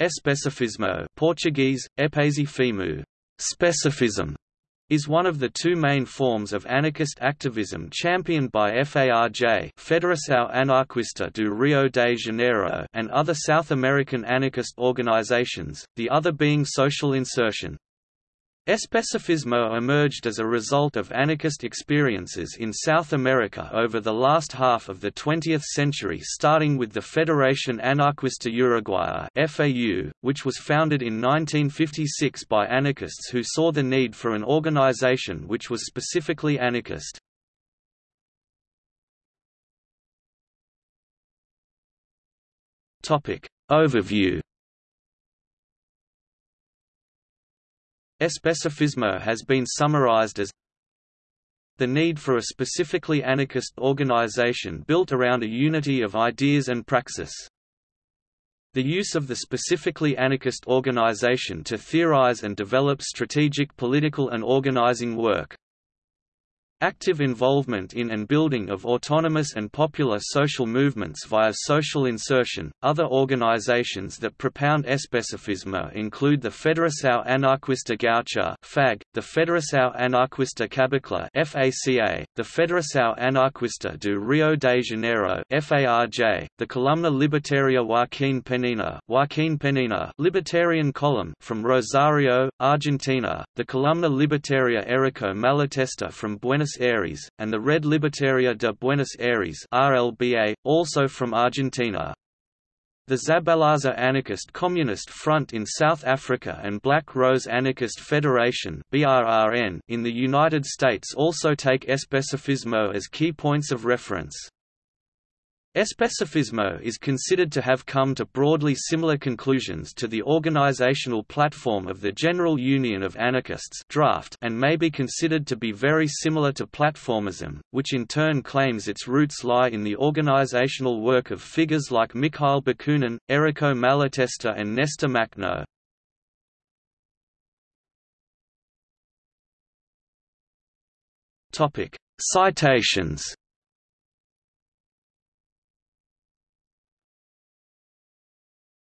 Especifismo Portuguese, epesifismo, specificism, is one of the two main forms of anarchist activism championed by FARJ Federação Anarquista do Rio de Janeiro and other South American anarchist organizations, the other being social insertion. Especifismo emerged as a result of anarchist experiences in South America over the last half of the 20th century starting with the Federación Anarquista Uruguaya which was founded in 1956 by anarchists who saw the need for an organization which was specifically anarchist. Overview Especifismo has been summarized as the need for a specifically anarchist organization built around a unity of ideas and praxis. The use of the specifically anarchist organization to theorize and develop strategic political and organizing work. Active involvement in and building of autonomous and popular social movements via social insertion. Other organizations that propound especifismo include the Federação Anarquista Gaúcha (FAG), the Federação Anarquista Cabocla (FACA), the Federação Anarquista do Rio de Janeiro (FARJ), the Columna Libertaria Joaquim Penina (Joaquim Penina) Libertarian Column from Rosario, Argentina, the Columna Libertaria Errico Malatesta from Buenos Buenos Aires, and the Red Libertaria de Buenos Aires RLBA, also from Argentina. The Zabalaza Anarchist Communist Front in South Africa and Black Rose Anarchist Federation in the United States also take especifismo as key points of reference. Especifismo is considered to have come to broadly similar conclusions to the organizational platform of the General Union of Anarchists draft and may be considered to be very similar to platformism, which in turn claims its roots lie in the organizational work of figures like Mikhail Bakunin, Errico Malatesta and Nestor Makhno. Citations